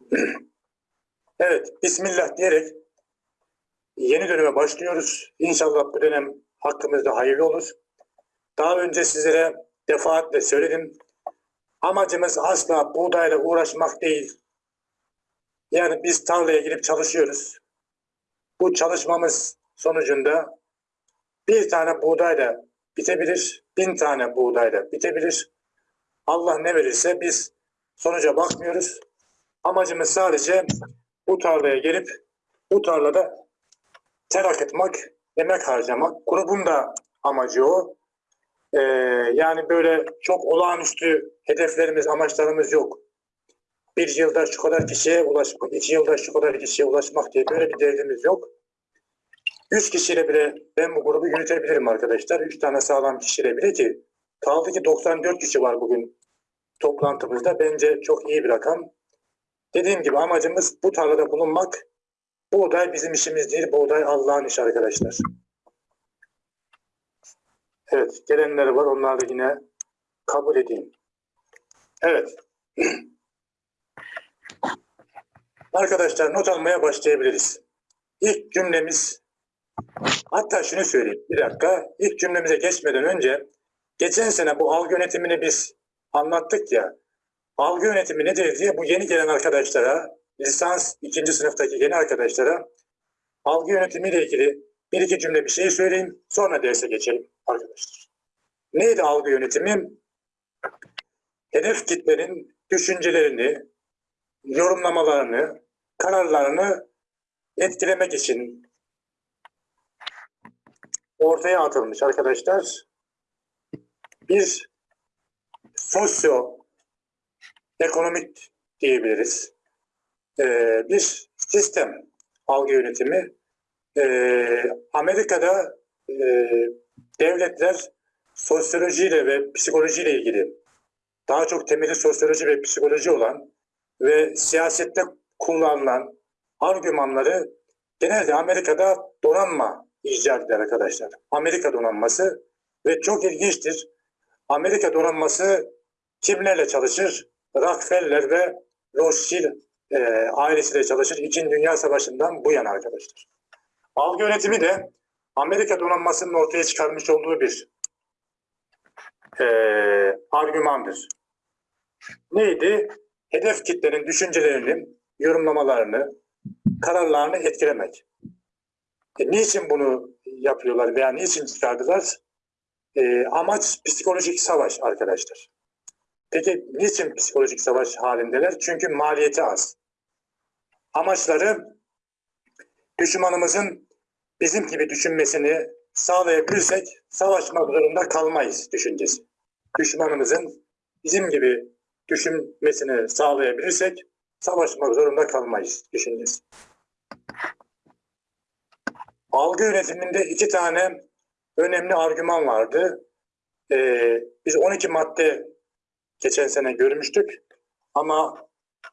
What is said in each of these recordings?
Evet, Bismillah diyerek yeni döneme başlıyoruz. İnşallah bu dönem hakkımızda hayırlı olur. Daha önce sizlere defaatle söyledim. Amacımız asla buğdayla uğraşmak değil. Yani biz tarlaya girip çalışıyoruz. Bu çalışmamız sonucunda bir tane buğdayla bitebilir, bin tane buğdayla bitebilir. Allah ne verirse biz sonuca bakmıyoruz. Amacımız sadece bu tarlaya gelip bu tarlada ter akıtmak, emek harcamak. Grubun da amacı o. Ee, yani böyle çok olağanüstü hedeflerimiz, amaçlarımız yok. Bir yılda şu kadar kişiye ulaşmak, iki yılda şu kadar kişiye ulaşmak diye böyle bir derdimiz yok. Üç kişiyle bile ben bu grubu yürütebilirim arkadaşlar. Üç tane sağlam kişiyle bile ki kaldı ki 94 kişi var bugün toplantımızda. Bence çok iyi bir rakam. Dediğim gibi amacımız bu tarlada bulunmak. Buğday bizim işimiz değil, buğday Allah'ın işi arkadaşlar. Evet, gelenler var. Onları yine kabul edeyim. Evet. Arkadaşlar not almaya başlayabiliriz. İlk cümlemiz, hatta şunu söyleyeyim bir dakika. İlk cümlemize geçmeden önce, geçen sene bu algı yönetimini biz anlattık ya. Algı yönetimi nedir diye bu yeni gelen arkadaşlara, lisans ikinci sınıftaki yeni arkadaşlara algı yönetimiyle ilgili bir iki cümle bir şey söyleyeyim. Sonra derse geçelim arkadaşlar. Neydi algı yönetimi? Hedef kitlenin düşüncelerini, yorumlamalarını, kararlarını etkilemek için ortaya atılmış arkadaşlar. Bir sosyo ekonomik diyebiliriz. Ee, bir sistem algı yönetimi. Ee, Amerika'da e, devletler sosyolojiyle ve psikolojiyle ilgili daha çok temeli sosyoloji ve psikoloji olan ve siyasette kullanılan argümanları genelde Amerika'da donanma icat eder arkadaşlar. Amerika donanması ve çok ilginçtir. Amerika donanması kimlerle çalışır? Rockefeller ve Rothschild e, ailesiyle çalışır. İkinci Dünya Savaşı'ndan bu yana arkadaşlar. Algı yönetimi de Amerika donanmasının ortaya çıkarmış olduğu bir e, argümandır. Neydi? Hedef kitlenin düşüncelerini, yorumlamalarını, kararlarını etkilemek. E, niçin bunu yapıyorlar veya niçin çıkardılar? E, amaç psikolojik savaş arkadaşlar. Peki niçin psikolojik savaş halindeler? Çünkü maliyeti az. Amaçları düşmanımızın bizim gibi düşünmesini sağlayabilirsek savaşmak zorunda kalmayız düşüncesi. Düşmanımızın bizim gibi düşünmesini sağlayabilirsek savaşmak zorunda kalmayız düşüncesi. Algı yönetiminde iki tane önemli argüman vardı. Ee, biz 12 madde geçen sene görmüştük ama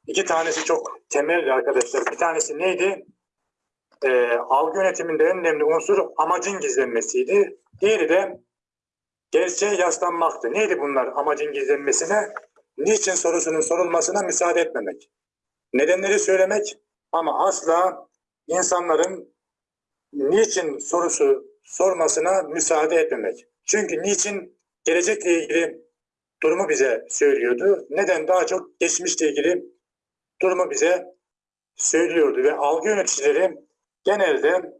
iki tanesi çok temel arkadaşlar. Bir tanesi neydi? Ee, algı yönetiminde en önemli unsur amacın gizlenmesiydi. Diğeri de gerçeğe yaslanmaktı. Neydi bunlar amacın gizlenmesine? Niçin sorusunun sorulmasına müsaade etmemek. Nedenleri söylemek ama asla insanların niçin sorusu sormasına müsaade etmemek. Çünkü niçin gelecekle ilgili durumu bize söylüyordu. Neden daha çok geçmişle ilgili durumu bize söylüyordu ve algı yöneticileri genelde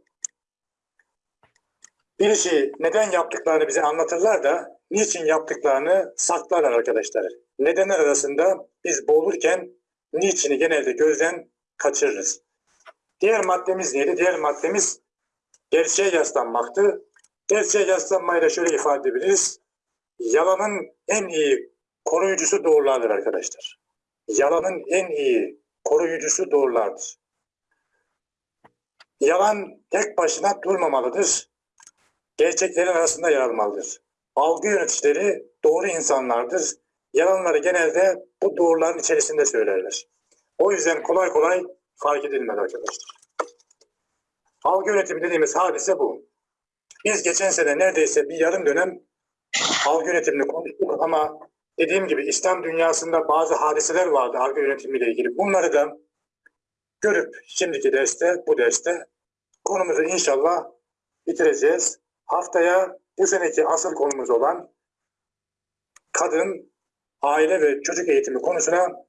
bir işi neden yaptıklarını bize anlatırlar da niçin yaptıklarını saklarlar arkadaşlar. Nedenler arasında biz boğulurken niçini genelde gözden kaçırırız. Diğer maddemiz neydi? Diğer maddemiz gerçeğe yaslanmaktı. Gerçeğe yaslanmayı da şöyle ifade edebiliriz. Yalanın en iyi koruyucusu doğrulardır arkadaşlar. Yalanın en iyi koruyucusu doğrulardır. Yalan tek başına durmamalıdır. Gerçeklerin arasında yer almalıdır. Algı yöneticileri doğru insanlardır. Yalanları genelde bu doğruların içerisinde söylerler. O yüzden kolay kolay fark edilmez arkadaşlar. Algı yönetimi dediğimiz hadise bu. Biz geçen sene neredeyse bir yarım dönem algı yönetimini konuştuk ama dediğim gibi İslam dünyasında bazı hadiseler vardı algı yönetimiyle ilgili. Bunları da görüp şimdiki derste, bu derste konumuzu inşallah bitireceğiz. Haftaya bu seneki asıl konumuz olan kadın, aile ve çocuk eğitimi konusuna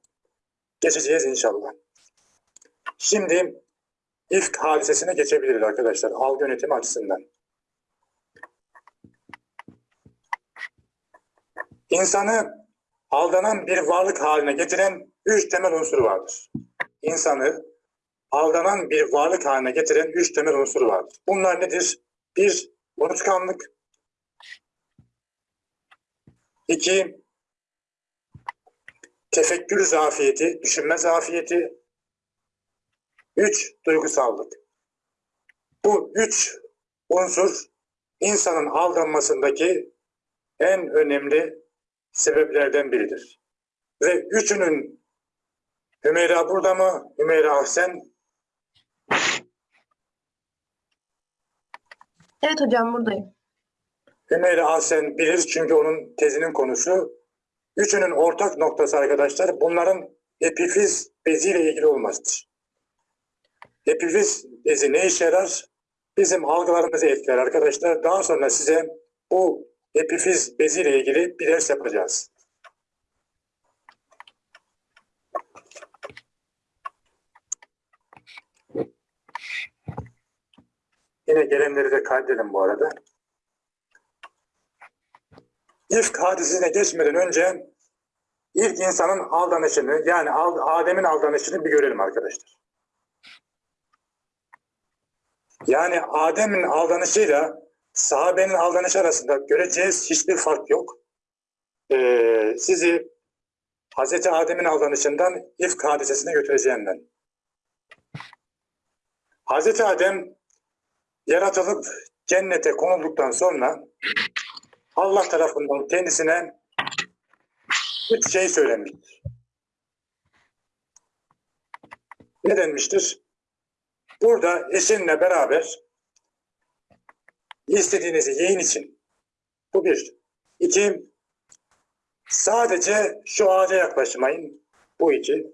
geçeceğiz inşallah. Şimdi ilk hadisesine geçebiliriz arkadaşlar algı yönetimi açısından. İnsanı aldanan bir varlık haline getiren üç temel unsur vardır. İnsanı aldanan bir varlık haline getiren üç temel unsur vardır. Bunlar nedir? Bir, unutkanlık. İki, tefekkür zafiyeti, düşünme zafiyeti. Üç, duygusallık. Bu üç unsur insanın aldanmasındaki en önemli sebeplerden biridir. Ve üçünün Hümeyra burada mı? Hümeyra Ahsen Evet hocam buradayım. Hümeyra Ahsen bilir çünkü onun tezinin konusu. Üçünün ortak noktası arkadaşlar bunların epifiz beziyle ilgili olmasıdır. Epifiz bezi ne işe yarar? Bizim algılarımızı etkiler arkadaşlar. Daha sonra size bu epifiz beziyle ilgili bir ders yapacağız. Yine gelenleri de kaydedelim bu arada. İlk hadisine geçmeden önce ilk insanın aldanışını yani Adem'in aldanışını bir görelim arkadaşlar. Yani Adem'in aldanışıyla sahabenin aldanışı arasında göreceğiz hiçbir fark yok. Ee, sizi Hz. Adem'in aldanışından ifk hadisesine götüreceğimden. Hz. Adem yaratılıp cennete konulduktan sonra Allah tarafından kendisine üç şey söylenmiştir. Ne denmiştir? Burada eşinle beraber istediğinizi yiyin için. Bu bir. İki, sadece şu ağaca yaklaşmayın. Bu iki.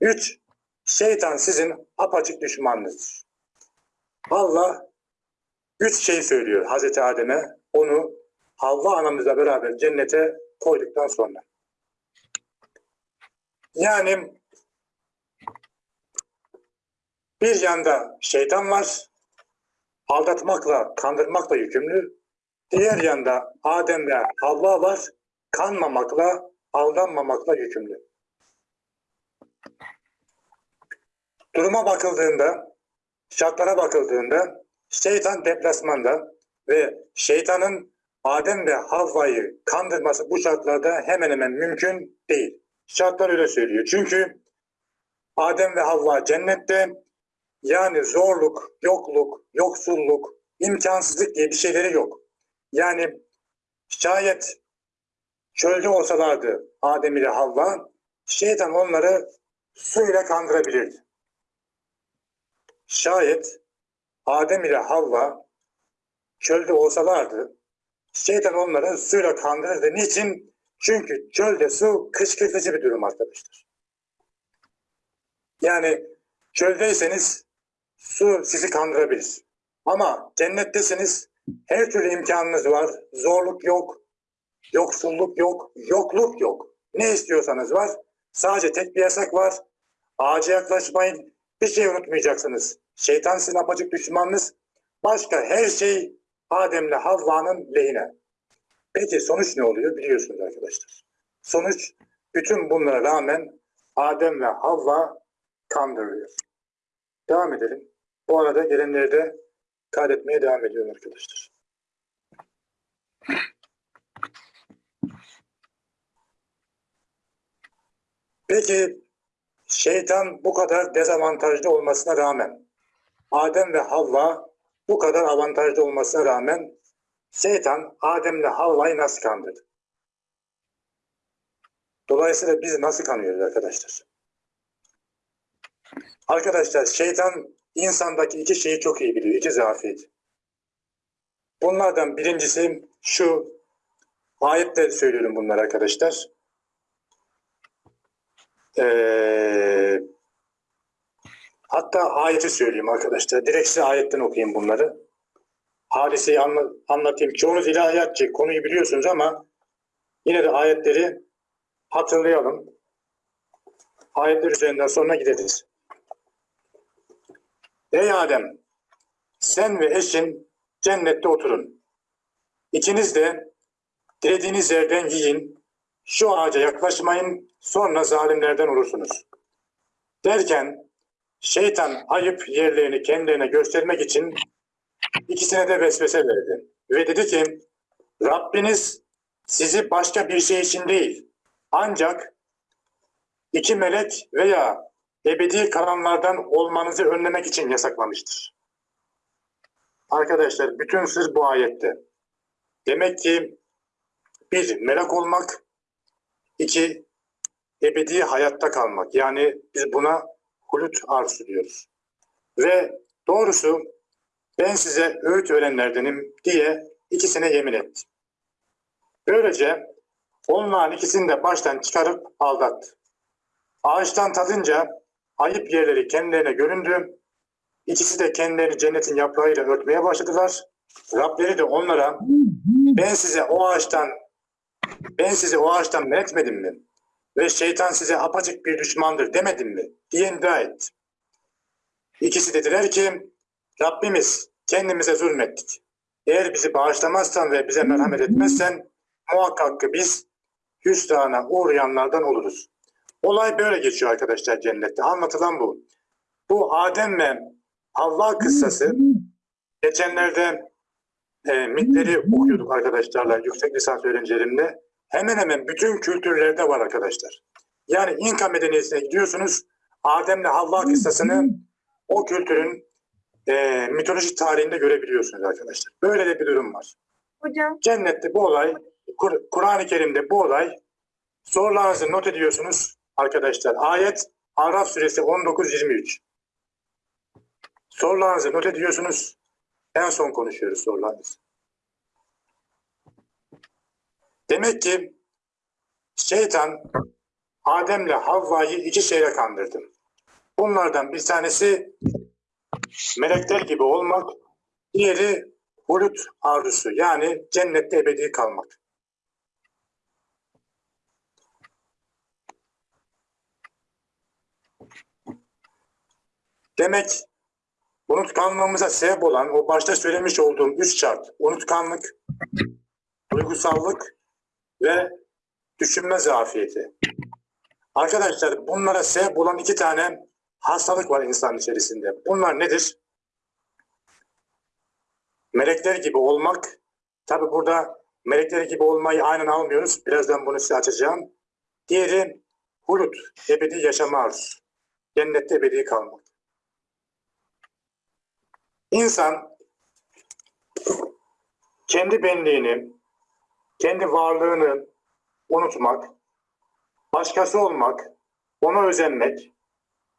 Üç, şeytan sizin apaçık düşmanınızdır. Allah üç şey söylüyor Hazreti Adem'e. Onu Havva anamızla beraber cennete koyduktan sonra. Yani bir yanda şeytan var, aldatmakla, kandırmakla yükümlü. Diğer yanda Adem ve Havva var, kanmamakla, aldanmamakla yükümlü. Duruma bakıldığında, şartlara bakıldığında şeytan deplasmanda ve şeytanın Adem ve Havva'yı kandırması bu şartlarda hemen hemen mümkün değil. Şartlar öyle söylüyor. Çünkü Adem ve Havva cennette yani zorluk, yokluk, yoksulluk, imkansızlık diye bir şeyleri yok. Yani şayet çölde olsalardı Adem ile Havva, şeytan onları suyla kandırabilirdi. Şayet Adem ile Havva çölde olsalardı, şeytan onları suyla kandırırdı. Niçin? Çünkü çölde su kışkırtıcı bir durum arkadaşlar. Yani çöldeyseniz su sizi kandırabilir. Ama cennettesiniz, her türlü imkanınız var, zorluk yok, yoksulluk yok, yokluk yok. Ne istiyorsanız var. Sadece tek bir yasak var. Ağaca yaklaşmayın. Bir şey unutmayacaksınız. Şeytan sizin apacık düşmanınız. Başka her şey Adem'le Havva'nın lehine. Peki sonuç ne oluyor biliyorsunuz arkadaşlar. Sonuç bütün bunlara rağmen Adem ve Havva kandırılıyor. Devam edelim. Bu arada gelenleri de kaydetmeye devam ediyorum arkadaşlar. Peki şeytan bu kadar dezavantajlı olmasına rağmen Adem ve Havva bu kadar avantajlı olmasına rağmen şeytan Adem'le Havva'yı nasıl kandırdı? Dolayısıyla biz nasıl kanıyoruz arkadaşlar? Arkadaşlar şeytan insandaki iki şeyi çok iyi biliyor. iki zafiyet. Bunlardan birincisi şu ayette söylüyorum bunları arkadaşlar. Ee, Hatta ayeti söyleyeyim arkadaşlar. Direkt size ayetten okuyayım bunları. Hadiseyi anla- anlatayım. Çoğunuz ilahiyatçı konuyu biliyorsunuz ama yine de ayetleri hatırlayalım. Ayetler üzerinden sonra gideriz. Ey Adem! Sen ve eşin cennette oturun. İkiniz de dilediğiniz yerden yiyin. Şu ağaca yaklaşmayın, sonra zalimlerden olursunuz. Derken şeytan ayıp yerlerini kendilerine göstermek için ikisine de vesvese verdi. Ve dedi ki, Rabbiniz sizi başka bir şey için değil, ancak iki melek veya ebedi karanlardan olmanızı önlemek için yasaklamıştır. Arkadaşlar bütün sır bu ayette. Demek ki bir melek olmak, iki ebedi hayatta kalmak. Yani biz buna hulut arzu diyoruz. Ve doğrusu ben size öğüt öğrenlerdenim diye ikisine yemin etti. Böylece onların ikisini de baştan çıkarıp aldattı. Ağaçtan tadınca ayıp yerleri kendilerine göründü. İkisi de kendilerini cennetin yaprağıyla örtmeye başladılar. Rableri de onlara ben size o ağaçtan ben sizi o ağaçtan men etmedim mi? Ve şeytan size apaçık bir düşmandır demedim mi? diye iddia etti. İkisi dediler ki Rabbimiz kendimize zulmettik. Eğer bizi bağışlamazsan ve bize merhamet etmezsen muhakkak ki biz hüsrana uğrayanlardan oluruz. Olay böyle geçiyor arkadaşlar cennette. Anlatılan bu. Bu Adem ve Havva kıssası geçenlerde e, mitleri okuyorduk arkadaşlarla yüksek lisans öğrencilerimle. Hemen hemen bütün kültürlerde var arkadaşlar. Yani İnka medeniyetine gidiyorsunuz. Adem'le Havva kıssasını o kültürün e, mitolojik tarihinde görebiliyorsunuz arkadaşlar. Böyle de bir durum var. Hocam Cennette bu olay, Kur- Kur'an-ı Kerim'de bu olay sorularınızı not ediyorsunuz arkadaşlar. Ayet Araf suresi 19-23. Sorularınızı not ediyorsunuz. En son konuşuyoruz sorularınızı. Demek ki şeytan Adem'le Havva'yı iki şeyle kandırdı. Bunlardan bir tanesi melekler gibi olmak, diğeri hulut arzusu yani cennette ebedi kalmak. Demek unutkanlığımıza sebep olan o başta söylemiş olduğum üç şart, unutkanlık, duygusallık ve düşünme zafiyeti. Arkadaşlar bunlara sebep olan iki tane hastalık var insan içerisinde. Bunlar nedir? Melekler gibi olmak. Tabi burada melekler gibi olmayı aynen almıyoruz. Birazdan bunu size açacağım. Diğeri hulut, ebedi yaşama arzusu. Cennette ebedi kalmak. İnsan kendi benliğini, kendi varlığını unutmak, başkası olmak, ona özenmek,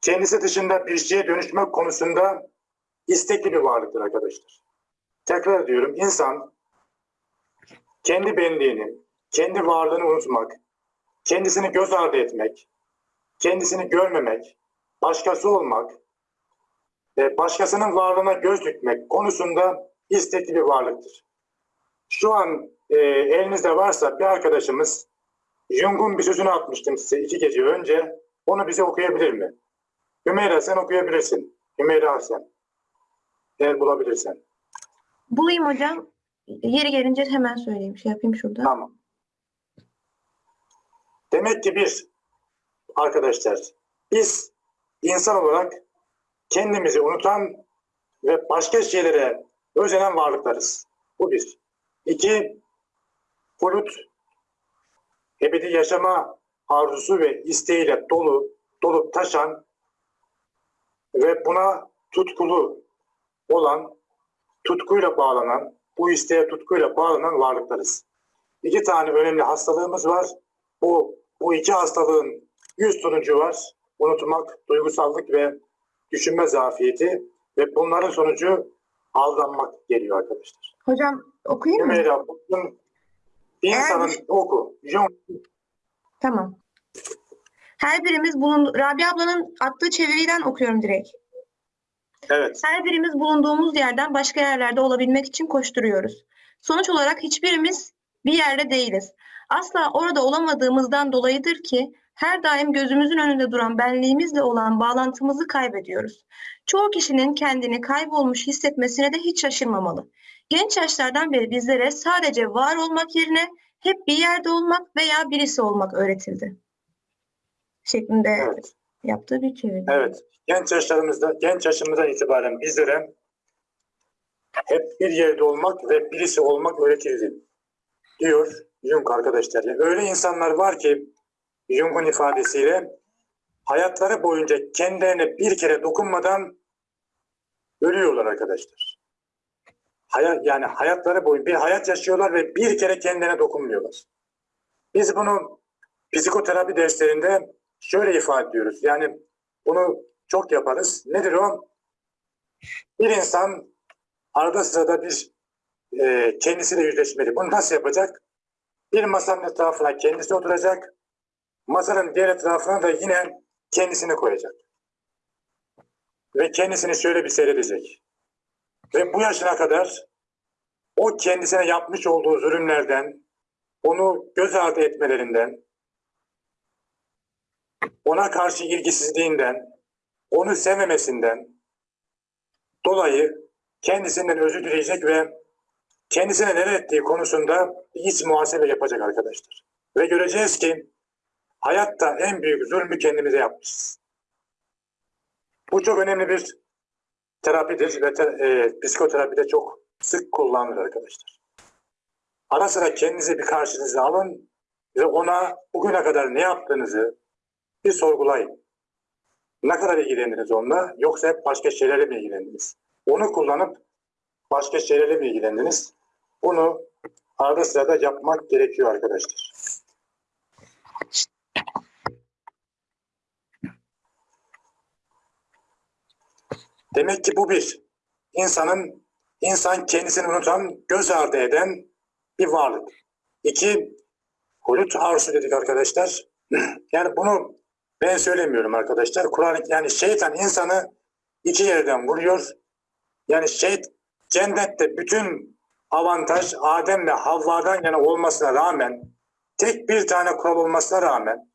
kendisi dışında bir şeye dönüşmek konusunda istekli bir varlıktır arkadaşlar. Tekrar diyorum insan kendi benliğini, kendi varlığını unutmak, kendisini göz ardı etmek, kendisini görmemek, başkası olmak başkasının varlığına göz dikmek konusunda istekli bir varlıktır. Şu an e, elinizde varsa bir arkadaşımız Jung'un bir sözünü atmıştım size iki gece önce. Onu bize okuyabilir mi? Hümeyra sen okuyabilirsin. Hümeyra sen. Eğer bulabilirsen. bulayım hocam. Yeri gelince hemen söyleyeyim. Şey yapayım şurada. Tamam. Demek ki biz arkadaşlar biz insan olarak kendimizi unutan ve başka şeylere özenen varlıklarız. Bu bir. İki, hulut, ebedi yaşama arzusu ve isteğiyle dolu, dolup taşan ve buna tutkulu olan, tutkuyla bağlanan, bu isteğe tutkuyla bağlanan varlıklarız. İki tane önemli hastalığımız var. Bu, bu iki hastalığın yüz sonucu var. Unutmak, duygusallık ve düşünme zafiyeti ve bunların sonucu aldanmak geliyor arkadaşlar. Hocam okuyayım mı? Hümeyra, bugün insanın oku. Jung Tamam. Her birimiz bulun Rabia ablanın attığı çeviriden okuyorum direkt. Evet. Her birimiz bulunduğumuz yerden başka yerlerde olabilmek için koşturuyoruz. Sonuç olarak hiçbirimiz bir yerde değiliz. Asla orada olamadığımızdan dolayıdır ki her daim gözümüzün önünde duran benliğimizle olan bağlantımızı kaybediyoruz. Çoğu kişinin kendini kaybolmuş hissetmesine de hiç şaşırmamalı. Genç yaşlardan beri bizlere sadece var olmak yerine hep bir yerde olmak veya birisi olmak öğretildi. Şeklinde Evet. yaptığı bir çeviri. Evet. Genç yaşlarımızda, genç yaşımızdan itibaren bizlere hep bir yerde olmak ve birisi olmak öğretildi. Diyor Jung arkadaşlar. Yani öyle insanlar var ki Jung'un ifadesiyle hayatları boyunca kendilerine bir kere dokunmadan ölüyorlar arkadaşlar. Hayat, yani hayatları boyunca bir hayat yaşıyorlar ve bir kere kendilerine dokunmuyorlar. Biz bunu psikoterapi derslerinde şöyle ifade ediyoruz. Yani bunu çok yaparız. Nedir o? Bir insan arada sırada bir e, kendisiyle yüzleşmeli. Bunu nasıl yapacak? Bir masanın etrafına kendisi oturacak. Masanın diğer etrafına da yine kendisini koyacak. Ve kendisini şöyle bir seyredecek. Ve bu yaşına kadar o kendisine yapmış olduğu zulümlerden, onu göz ardı etmelerinden, ona karşı ilgisizliğinden, onu sevmemesinden dolayı kendisinden özür dileyecek ve kendisine neler ettiği konusunda iç muhasebe yapacak arkadaşlar. Ve göreceğiz ki hayatta en büyük zulmü kendimize yapmışız. Bu çok önemli bir terapidir ve te, e, psikoterapide çok sık kullanılır arkadaşlar. Ara sıra kendinize bir karşınıza alın ve ona bugüne kadar ne yaptığınızı bir sorgulayın. Ne kadar ilgilendiniz onunla yoksa hep başka şeylerle mi ilgilendiniz? Onu kullanıp başka şeylerle mi ilgilendiniz? Bunu arada sırada yapmak gerekiyor arkadaşlar. Demek ki bu bir. insanın insan kendisini unutan, göz ardı eden bir varlık. İki, hulut arzu dedik arkadaşlar. Yani bunu ben söylemiyorum arkadaşlar. Kur'an yani şeytan insanı iki yerden vuruyor. Yani şey cennette bütün avantaj Adem ve Havva'dan yana olmasına rağmen tek bir tane kural olmasına rağmen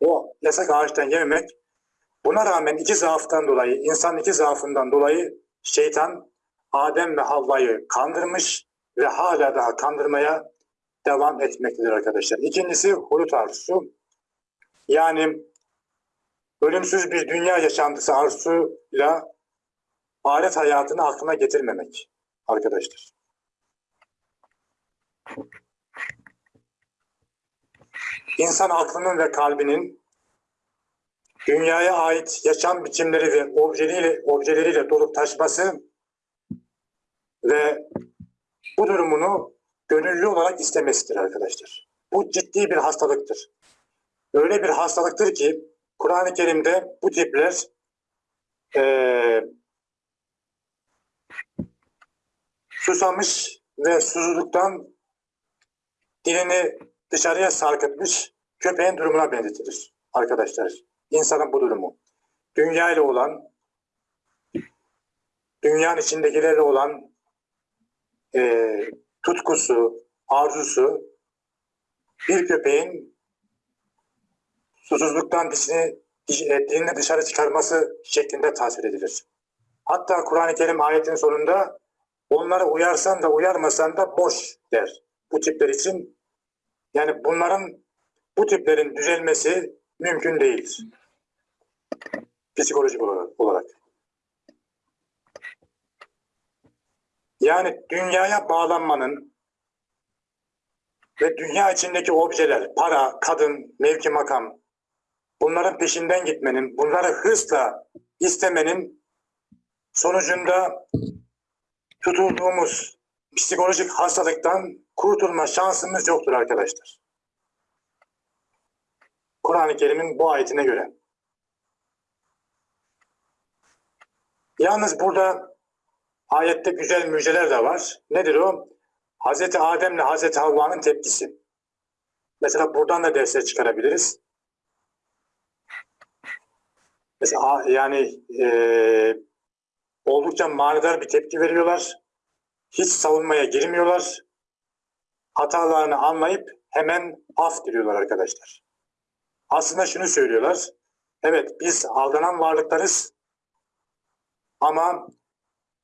o yasak ağaçtan yememek buna rağmen iki zaaftan dolayı insan iki zaafından dolayı şeytan Adem ve Havva'yı kandırmış ve hala daha kandırmaya devam etmektedir arkadaşlar. İkincisi hulut arzusu. Yani ölümsüz bir dünya yaşantısı arzusuyla alet hayatını aklına getirmemek arkadaşlar. İnsan aklının ve kalbinin dünyaya ait yaşam biçimleri ve objeleriyle, objeleriyle dolup taşması ve bu durumunu gönüllü olarak istemesidir arkadaşlar. Bu ciddi bir hastalıktır. Öyle bir hastalıktır ki Kur'an-ı Kerim'de bu tipler eee susamış ve susuzluktan dilini dışarıya sarkıtmış köpeğin durumuna benzetilir arkadaşlar. İnsanın bu durumu. Dünya ile olan, dünyanın içindekilerle olan eee, tutkusu, arzusu bir köpeğin susuzluktan dişini, diş- e, dilini dışarı çıkarması şeklinde tasvir edilir. Hatta Kur'an-ı Kerim ayetin sonunda onlara uyarsan da uyarmasan da boş der. Bu tipler için yani bunların bu tiplerin düzelmesi mümkün değildir. Psikolojik olarak. Yani dünyaya bağlanmanın ve dünya içindeki objeler, para, kadın, mevki makam, bunların peşinden gitmenin, bunları hırsla istemenin sonucunda tutulduğumuz psikolojik hastalıktan kurtulma şansımız yoktur arkadaşlar. Kur'an-ı Kerim'in bu ayetine göre. Yalnız burada ayette güzel müjdeler de var. Nedir o? Hazreti Adem'le Hazreti Havva'nın tepkisi. Mesela buradan da dersler çıkarabiliriz. Mesela yani eee oldukça manidar bir tepki veriyorlar. Hiç savunmaya girmiyorlar. Hatalarını anlayıp hemen af diliyorlar arkadaşlar. Aslında şunu söylüyorlar. Evet biz aldanan varlıklarız. Ama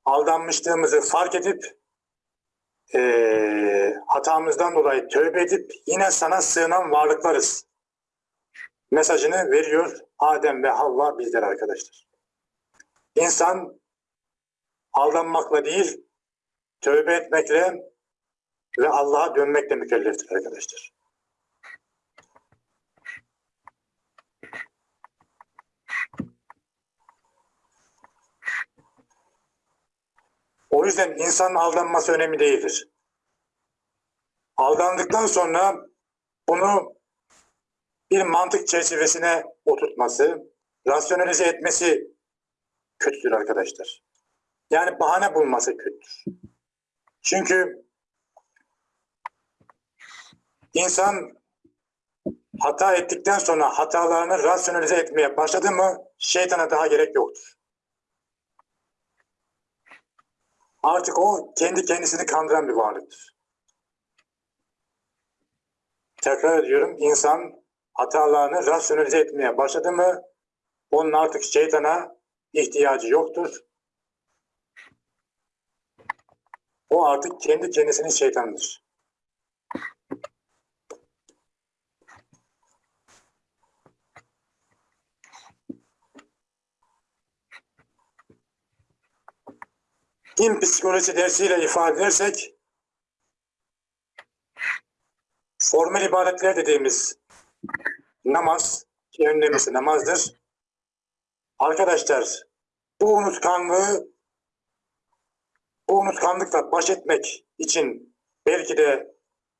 aldanmışlığımızı fark edip eee, hatamızdan dolayı tövbe edip yine sana sığınan varlıklarız. Mesajını veriyor Adem ve Havva bizler arkadaşlar. İnsan aldanmakla değil, tövbe etmekle ve Allah'a dönmekle mükelleftir arkadaşlar. O yüzden insanın aldanması önemli değildir. Aldandıktan sonra bunu bir mantık çerçevesine oturtması, rasyonalize etmesi kötüdür arkadaşlar. Yani bahane bulması kötüdür. Çünkü insan hata ettikten sonra hatalarını rasyonalize etmeye başladı mı şeytana daha gerek yoktur. Artık o kendi kendisini kandıran bir varlıktır. Tekrar ediyorum insan hatalarını rasyonalize etmeye başladı mı onun artık şeytana ihtiyacı yoktur. O artık kendi kendisinin şeytanıdır. Din psikolojisi dersiyle ifade edersek formel ibadetler dediğimiz namaz, ki önemlisi namazdır. Arkadaşlar bu unutkanlığı bu unutkanlıkla baş etmek için belki de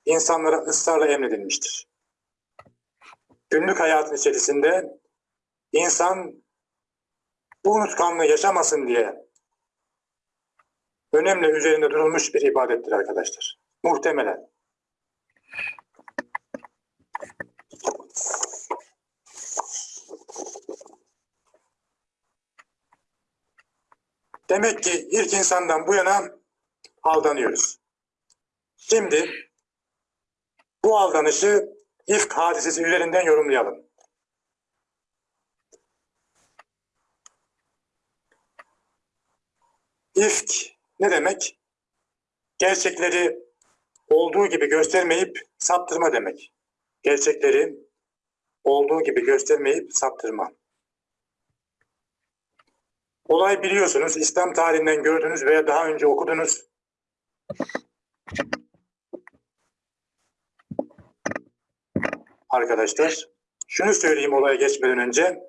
insanlara ısrarla emredilmiştir. Günlük hayatın içerisinde insan bu unutkanlığı yaşamasın diye önemli üzerinde durulmuş bir ibadettir arkadaşlar. Muhtemelen. Demek ki ilk insandan bu yana aldanıyoruz. Şimdi bu aldanışı ifk hadisesi üzerinden yorumlayalım. İfk ne demek? Gerçekleri olduğu gibi göstermeyip saptırma demek. Gerçekleri olduğu gibi göstermeyip saptırma. Olay biliyorsunuz İslam tarihinden gördünüz veya daha önce okudunuz. Arkadaşlar şunu söyleyeyim olaya geçmeden önce.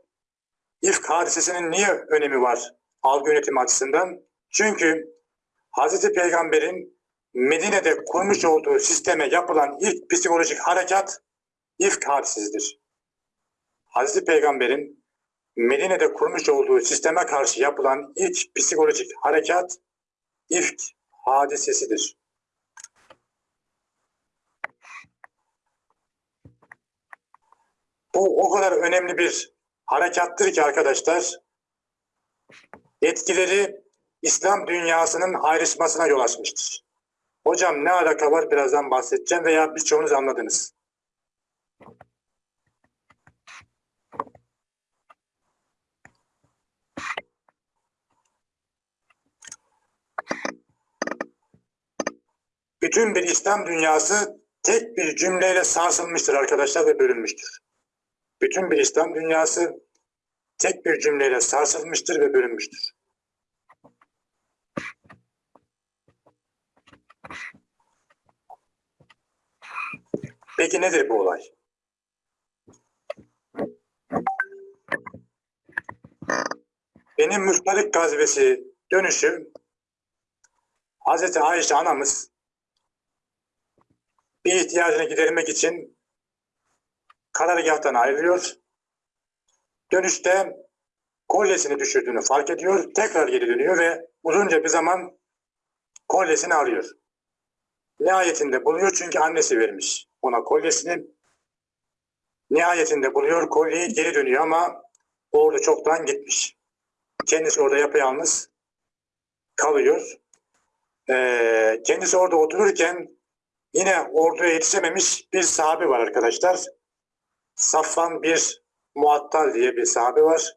İfk hadisesinin niye önemi var algı yönetimi açısından? Çünkü Hazreti Peygamber'in Medine'de kurmuş olduğu sisteme yapılan ilk psikolojik harekat ifk hadisesidir. Hazreti Peygamber'in Medine'de kurmuş olduğu sisteme karşı yapılan ilk psikolojik harekat ifk hadisesidir. Bu o kadar önemli bir harekattır ki arkadaşlar etkileri İslam dünyasının ayrışmasına yol açmıştır. Hocam ne alaka var birazdan bahsedeceğim veya birçoğunuz anladınız. Bütün bir İslam dünyası tek bir cümleyle sarsılmıştır arkadaşlar ve bölünmüştür. Bütün bir İslam dünyası tek bir cümleyle sarsılmıştır ve bölünmüştür. Peki nedir bu olay? Benim Mustalik gazvesi dönüşü Hazreti Ayşe anamız bir ihtiyacını gidermek için karargahtan ayrılıyor. Dönüşte kolyesini düşürdüğünü fark ediyor. Tekrar geri dönüyor ve uzunca bir zaman kolyesini arıyor. Nihayetinde buluyor çünkü annesi vermiş ona kolyesini. Nihayetinde buluyor kolyeyi geri dönüyor ama orada çoktan gitmiş. Kendisi orada yapayalnız kalıyor. Ee, kendisi orada otururken yine orduya yetişememiş bir sahabe var arkadaşlar. Safvan bir Muattal diye bir sahabe var.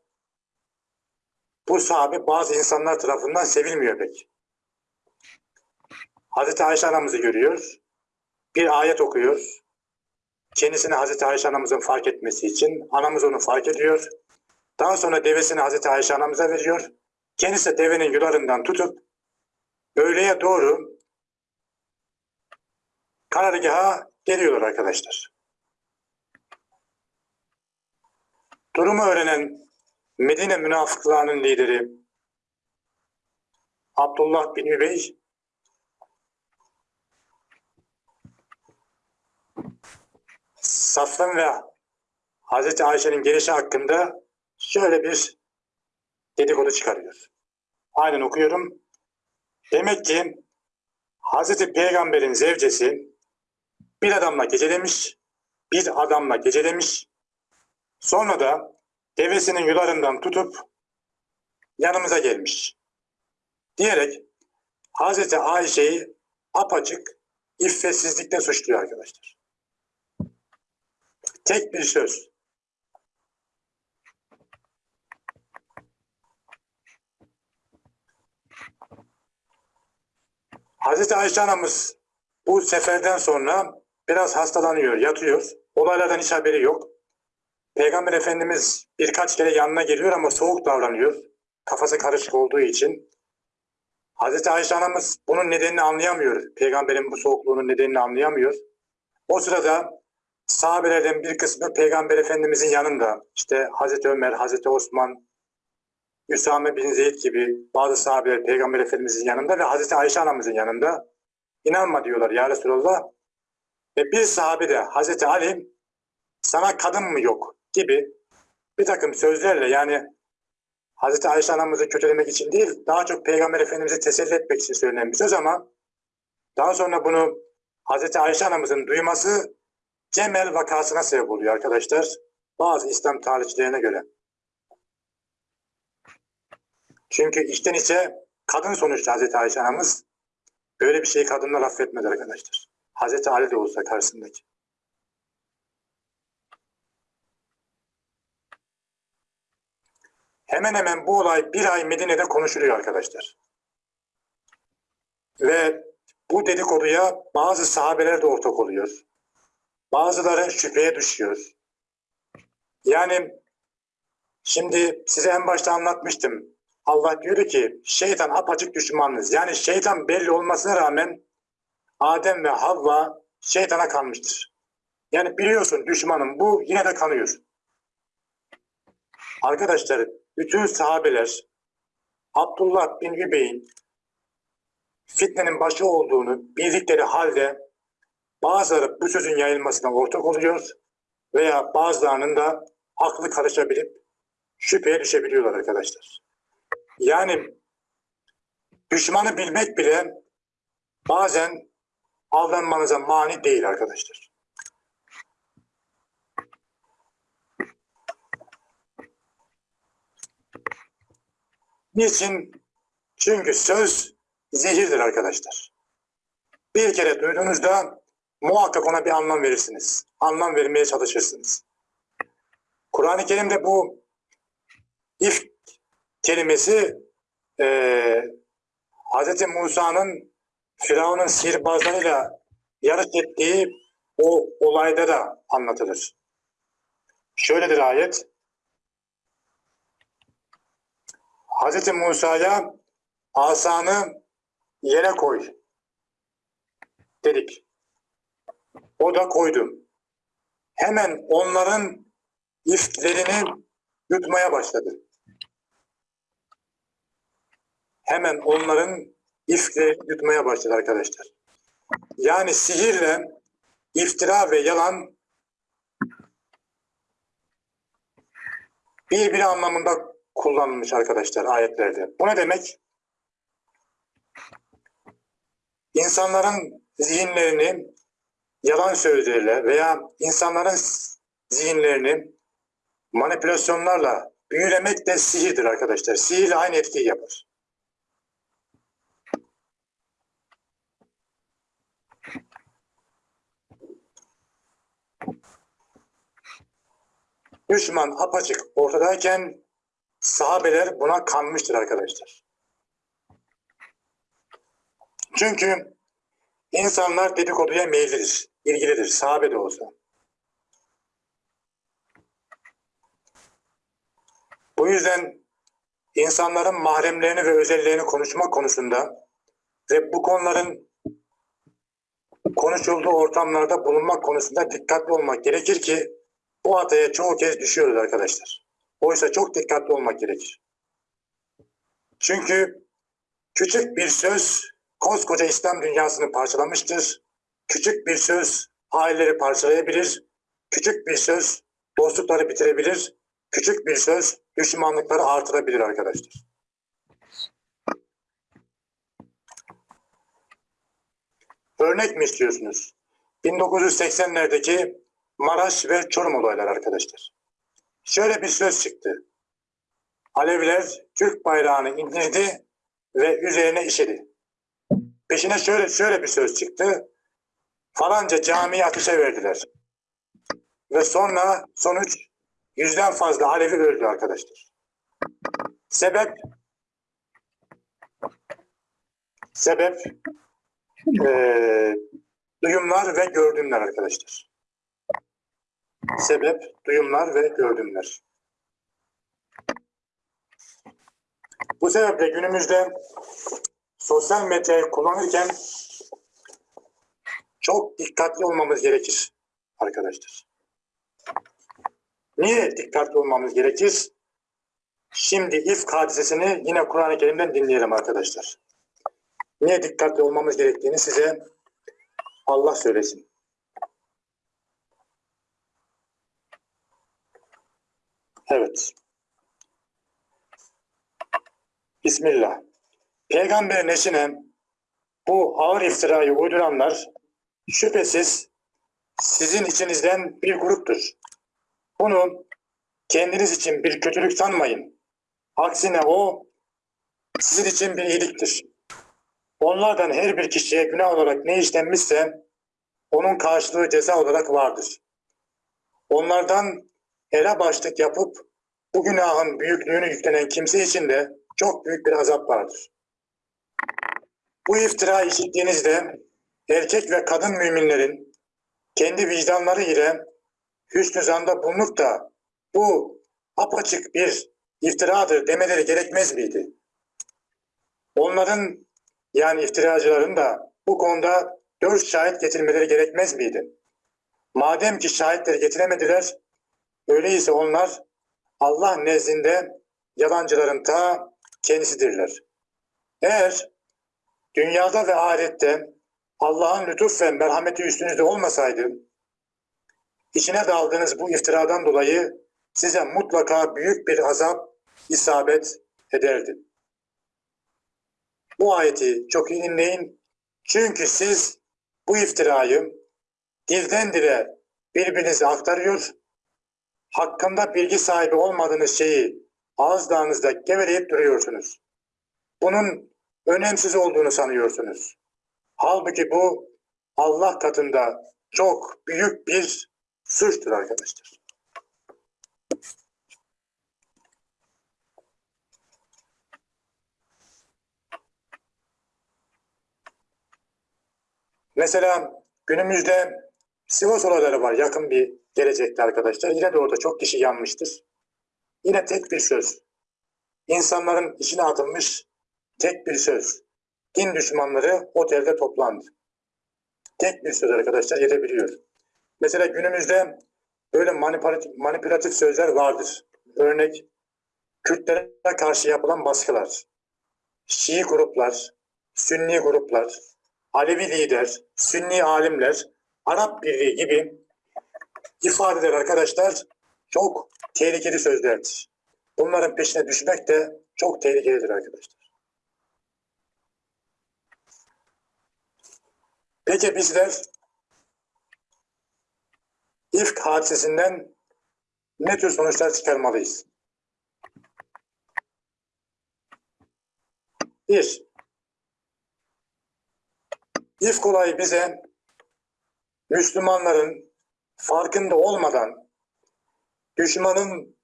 Bu sahabe bazı insanlar tarafından sevilmiyor pek. Hazreti Ayşe anamızı görüyor. Bir ayet okuyor. Kendisini Hazreti Ayşe anamızın fark etmesi için. Anamız onu fark ediyor. Daha sonra devesini Hazreti Ayşe anamıza veriyor. Kendisi de devenin yularından tutup öğleye doğru karargaha geliyorlar arkadaşlar. Durumu öğrenen Medine münafıklarının lideri Abdullah bin Übey Safvan ve Hazreti Ayşe'nin gelişi hakkında şöyle bir dedikodu çıkarıyor. Aynen okuyorum. Demek ki Hazreti Peygamber'in zevcesi bir adamla gecelemiş, bir adamla gecelemiş. Sonra da devesinin yularından tutup yanımıza gelmiş. Diyerek Hazreti Ayşe'yi apaçık iffetsizlikle suçluyor arkadaşlar. Tek bir söz. Hazreti Ayşe anamız bu seferden sonra biraz hastalanıyor, yatıyor. Olaylardan hiç haberi yok. Peygamber Efendimiz birkaç kere yanına geliyor ama soğuk davranıyor. Kafası karışık olduğu için. Hazreti Ayşe anamız bunun nedenini anlayamıyor. Peygamberin bu soğukluğunun nedenini anlayamıyor. O sırada sahabelerden bir kısmı Peygamber Efendimizin yanında. İşte Hazreti Ömer, Hazreti Osman, Üsame bin Zeyd gibi bazı sahabeler Peygamber Efendimizin yanında ve Hazreti Ayşe anamızın yanında. İnanma diyorlar ya Resulallah. Ve bir sahabe de Hazreti Ali sana kadın mı yok gibi bir takım sözlerle yani Hazreti Ayşe anamızı kötülemek için değil daha çok Peygamber Efendimiz'i teselli etmek için söylenen bir söz ama daha sonra bunu Hazreti Ayşe anamızın duyması Cemel vakasına sebep oluyor arkadaşlar. Bazı İslam tarihçilerine göre. Çünkü içten içe kadın sonuçta Hazreti Ayşe anamız böyle bir şeyi kadınlar affetmez arkadaşlar. Hazreti Ali de olsa karşısındaki. Hemen hemen bu olay bir ay Medine'de konuşuluyor arkadaşlar. Ve bu dedikoduya bazı sahabeler de ortak oluyor. Bazıları şüpheye düşüyor. Yani şimdi size en başta anlatmıştım. Allah diyor ki şeytan apaçık düşmanınız. Yani şeytan belli olmasına rağmen Adem ve Havva şeytana kanmıştır. Yani biliyorsun düşmanım bu yine de kanıyor. Arkadaşlar bütün sahabeler Abdullah bin Übey'in fitnenin başı olduğunu bildikleri halde bazıları bu sözün yayılmasına ortak oluyor veya bazılarının da aklı karışabilip şüpheye düşebiliyorlar arkadaşlar. Yani düşmanı bilmek bile bazen avlanmanıza mani değil arkadaşlar. Niçin? Çünkü söz zehirdir arkadaşlar. Bir kere duyduğunuzda muhakkak ona bir anlam verirsiniz. Anlam vermeye çalışırsınız. Kur'an-ı Kerim'de bu if kelimesi e, Hz. Musa'nın Firavun'un sihirbazlarıyla yarış ettiği o olayda da anlatılır. Şöyledir ayet. Hz. Musa'ya asanı yere koy dedik. O da koydu. Hemen onların iflerini yutmaya başladı. Hemen onların iflerini yutmaya başladı arkadaşlar. Yani sihirle iftira ve yalan birbiri anlamında kullanılmış arkadaşlar ayetlerde. Bu ne demek? İnsanların zihinlerini yalan sözleriyle veya insanların zihinlerini manipülasyonlarla büyülemek de sihirdir arkadaşlar. Sihirle aynı etkiyi yapar. Düşman apaçık ortadayken sahabeler buna kanmıştır arkadaşlar. Çünkü insanlar dedikoduya meyillidir ilgilidir, sahabe de olsa. Bu yüzden insanların mahremlerini ve özellerini konuşmak konusunda ve bu konuların konuşulduğu ortamlarda bulunmak konusunda dikkatli olmak gerekir ki bu hataya çoğu kez düşüyoruz arkadaşlar. Oysa çok dikkatli olmak gerekir. Çünkü küçük bir söz koskoca İslam dünyasını parçalamıştır. Küçük bir söz aileleri parçalayabilir. Küçük bir söz dostlukları bitirebilir. Küçük bir söz düşmanlıkları artırabilir arkadaşlar. Örnek mi istiyorsunuz? 1980'lerdeki Maraş ve Çorum olayları arkadaşlar. Şöyle bir söz çıktı. Aleviler Türk bayrağını indirdi ve üzerine işedi. Peşine şöyle şöyle bir söz çıktı. Falanca camiyi ateşe verdiler. Ve sonra sonuç yüzden fazla Alevi öldü arkadaşlar. Sebep sebep eee, duyumlar ve gördümler arkadaşlar. Sebep duyumlar ve gördümler. Bu sebeple günümüzde sosyal medyayı kullanırken çok dikkatli olmamız gerekir arkadaşlar. Niye dikkatli olmamız gerekir? Şimdi ifk hadisesini yine Kur'an-ı Kerim'den dinleyelim arkadaşlar. Niye dikkatli olmamız gerektiğini size Allah söylesin. Evet. Bismillah. Peygamber neşine bu ağır iftirayı uyduranlar şüphesiz sizin içinizden bir gruptur. Bunu kendiniz için bir kötülük sanmayın. Aksine o sizin için bir iyiliktir. Onlardan her bir kişiye günah olarak ne işlenmişse onun karşılığı ceza olarak vardır. Onlardan ele başlık yapıp bu günahın büyüklüğünü yüklenen kimse için de çok büyük bir azap vardır. Bu iftira işittiğinizde erkek ve kadın müminlerin kendi vicdanları ile hüsnü zanda bulunup da bu apaçık bir iftiradır demeleri gerekmez miydi? Onların yani iftiracıların da bu konuda dört şahit getirmeleri gerekmez miydi? Madem ki şahitleri getiremediler, öyleyse onlar Allah nezdinde yalancıların ta kendisidirler. Eğer dünyada ve ahirette Allah'ın lütuf ve merhameti üstünüzde olmasaydı, içine daldığınız bu iftiradan dolayı size mutlaka büyük bir azap isabet ederdi. Bu ayeti çok iyi dinleyin. Çünkü siz bu iftirayı dilden dile birbirinize aktarıyor, hakkında bilgi sahibi olmadığınız şeyi ağızlarınızda geveleyip duruyorsunuz. Bunun önemsiz olduğunu sanıyorsunuz. Halbuki bu Allah katında çok büyük bir suçtur arkadaşlar. Mesela günümüzde Sivas olayları var yakın bir gelecekte arkadaşlar. Yine de orada çok kişi yanmıştır. Yine tek bir söz. İnsanların içine atılmış tek bir söz. Din düşmanları otelde toplandı. Tek bir söz arkadaşlar yetebiliyor. Mesela günümüzde böyle manipülatif, manipülatif sözler vardır. Örnek Kürtlere karşı yapılan baskılar, Şii gruplar, Sünni gruplar, Alevi lider, Sünni alimler, Arap Birliği gibi ifadeler arkadaşlar çok tehlikeli sözlerdir. Bunların peşine düşmek de çok tehlikelidir arkadaşlar. Peki bizler ifk hadisesinden ne tür sonuçlar çıkarmalıyız? Bir, ifk olayı bize Müslümanların farkında olmadan düşmanın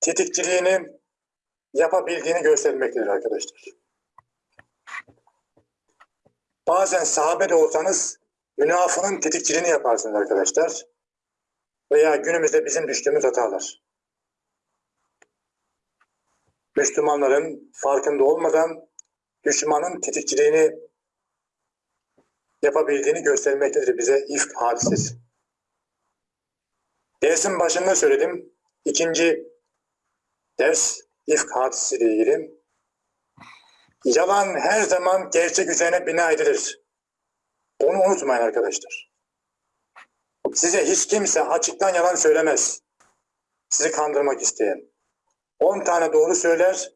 tetikçiliğini yapabildiğini göstermektedir arkadaşlar. Bazen sahabe de olsanız münafığın tetikçiliğini yaparsınız arkadaşlar. Veya günümüzde bizim düştüğümüz hatalar. Müslümanların farkında olmadan düşmanın tetikçiliğini yapabildiğini göstermektedir bize ifk hadisesi. Dersin başında söyledim. İkinci ders ifk hadisesiyle ilgili. Yalan her zaman gerçek üzerine bina edilir. Bunu unutmayın arkadaşlar. Size hiç kimse açıktan yalan söylemez. Sizi kandırmak isteyen. 10 tane doğru söyler,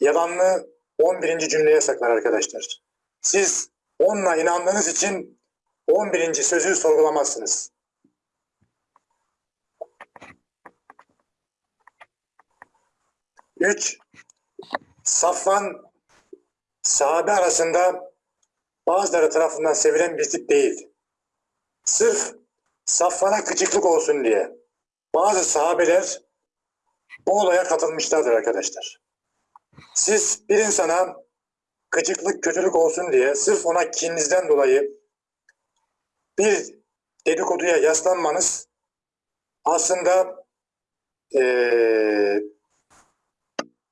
yalanını 11. cümleye saklar arkadaşlar. Siz onunla inandığınız için 11. sözü sorgulamazsınız. Üç, Safvan sahabe arasında bazıları tarafından sevilen bir tip değil. Sırf Safvan'a gıcıklık olsun diye bazı sahabeler bu olaya katılmışlardır arkadaşlar. Siz bir insana gıcıklık, kötülük olsun diye sırf ona kininizden dolayı bir dedikoduya yaslanmanız aslında eee,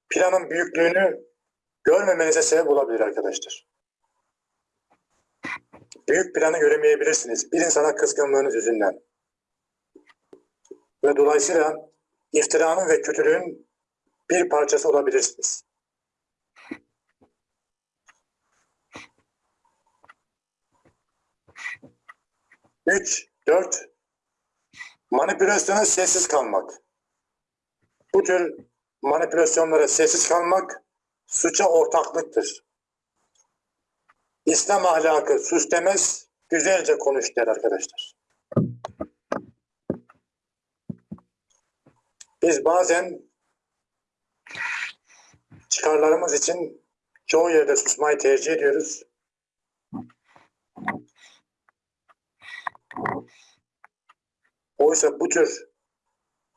planın büyüklüğünü görmemenize sebep olabilir arkadaşlar. Büyük planı göremeyebilirsiniz. Bir insana kızgınlığınız yüzünden. Ve dolayısıyla iftiranın ve kötülüğün bir parçası olabilirsiniz. Üç, dört, manipülasyona sessiz kalmak. Bu tür manipülasyonlara sessiz kalmak suça ortaklıktır. İslam ahlakı sus güzelce konuş arkadaşlar. Biz bazen çıkarlarımız için çoğu yerde susmayı tercih ediyoruz. Oysa bu tür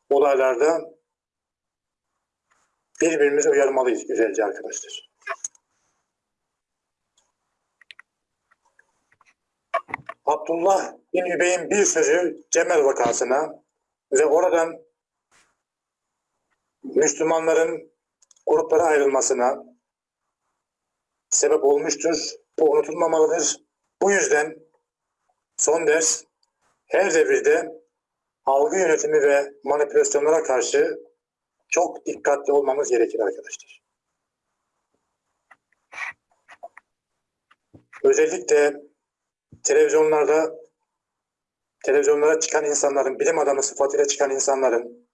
olaylarda birbirimizi uyarmalıyız güzelce arkadaşlar. Abdullah bin Übey'in bir sözü Cemel vakasına ve oradan Müslümanların gruplara ayrılmasına sebep olmuştur. Bu unutulmamalıdır. Bu yüzden son ders her devirde algı yönetimi ve manipülasyonlara karşı çok dikkatli olmamız gerekir arkadaşlar. Özellikle televizyonlarda televizyonlara çıkan insanların, bilim adamı sıfatıyla çıkan insanların,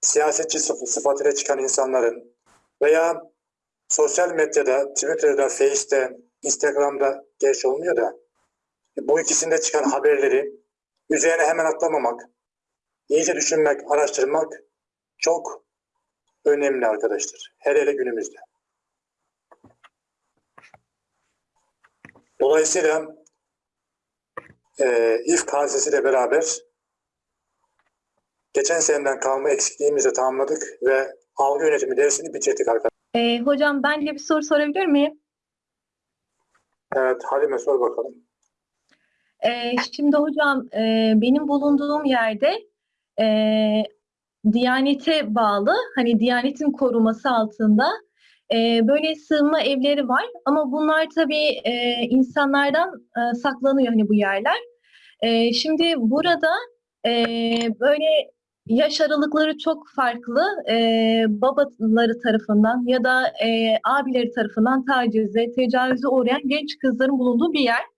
siyasetçi sıf- sıfatıyla çıkan insanların veya sosyal medyada, Twitter'da, Face'te, Instagram'da geç olmuyor da bu ikisinde çıkan haberleri üzerine hemen atlamamak, iyice düşünmek, araştırmak çok önemli arkadaşlar. Hele hele günümüzde. Dolayısıyla e, İFK hadisesiyle beraber geçen seneden kalma eksikliğimizi tamamladık ve algı yönetimi dersini bitirdik arkadaşlar. Ee, hocam ben de bir soru sorabilir miyim? Evet Halime sor bakalım. Ee, şimdi hocam e, benim bulunduğum yerde e, Diyanete bağlı, hani Diyanetin koruması altında e, böyle sığınma evleri var. Ama bunlar tabii e, insanlardan e, saklanıyor hani bu yerler. E, şimdi burada e, böyle yaş aralıkları çok farklı. E, babaları tarafından ya da e, abileri tarafından tacize, tecavüze uğrayan genç kızların bulunduğu bir yer.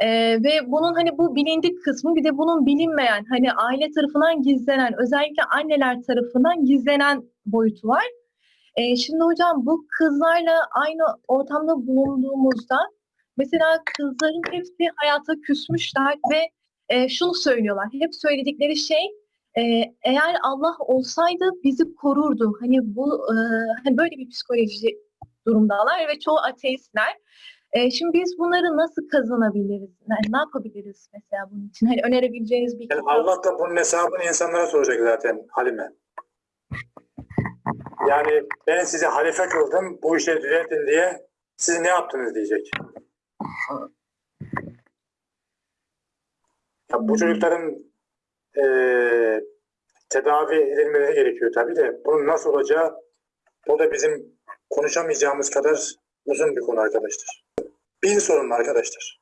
Ee, ve bunun hani bu bilindik kısmı bir de bunun bilinmeyen hani aile tarafından gizlenen özellikle anneler tarafından gizlenen boyutu var. Ee, şimdi hocam bu kızlarla aynı ortamda bulunduğumuzda mesela kızların hepsi hayata küsmüşler ve e, şunu söylüyorlar. Hep söyledikleri şey e, eğer Allah olsaydı bizi korurdu. Hani bu e, hani böyle bir psikoloji durumdalar ve çoğu ateistler. E, şimdi biz bunları nasıl kazanabiliriz? Yani ne yapabiliriz mesela bunun için? Hani önerebileceğiniz bir Yani. Allah da bunun hesabını insanlara soracak zaten Halime. Yani ben sizi halife kıldım, bu işleri düzeltin diye siz ne yaptınız diyecek. Ya bu çocukların eee tedavi edilmeleri gerekiyor tabii de bunun nasıl olacağı o da bizim konuşamayacağımız kadar uzun bir konu arkadaşlar. Bin sorun arkadaşlar.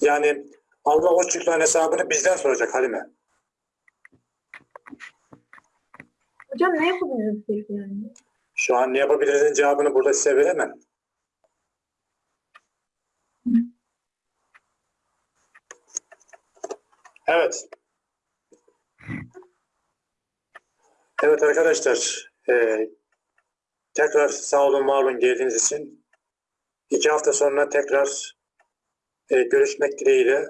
Yani Allah o çocukların hesabını bizden soracak Halime. Hocam ne yapabiliriz peki yani? Şu an ne yapabilirizin cevabını burada size veremem. Evet. Evet arkadaşlar. eee, tekrar sağ olun var olun geldiğiniz için. İki hafta sonra tekrar eee, görüşmek dileğiyle